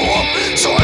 up. So